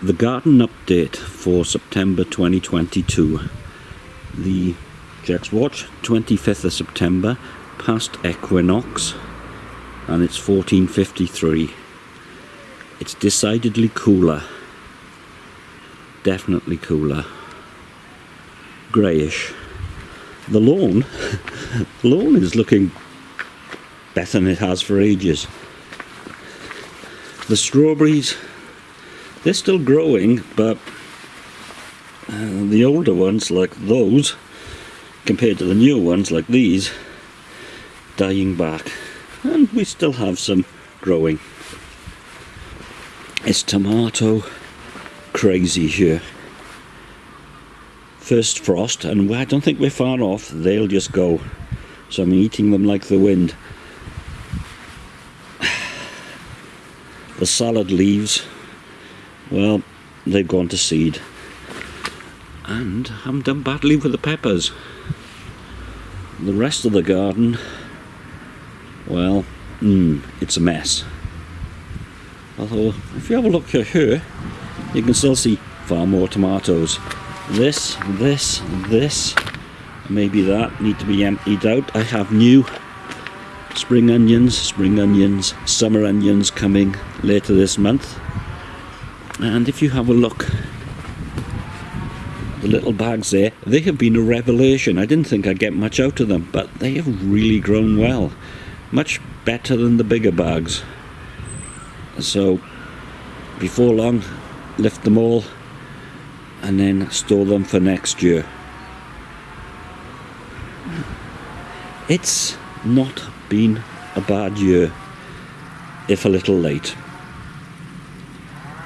the garden update for September 2022. The Jack's Watch, 25th of September, past equinox, and it's 1453. It's decidedly cooler. Definitely cooler. Greyish. The lawn, the lawn is looking better than it has for ages. The strawberries they're still growing, but uh, the older ones, like those, compared to the new ones, like these, dying back. And we still have some growing. It's tomato crazy here. First frost, and I don't think we're far off, they'll just go. So I'm eating them like the wind. The salad leaves well, they've gone to seed. And I'm done badly with the peppers. The rest of the garden, well, mm, it's a mess. Although, if you have a look here, you can still see far more tomatoes. This, this, this, maybe that need to be emptied out. I have new spring onions, spring onions, summer onions coming later this month and if you have a look the little bags there they have been a revelation. I didn't think I'd get much out of them but they have really grown well. Much better than the bigger bags. So before long lift them all and then store them for next year. It's not been a bad year if a little late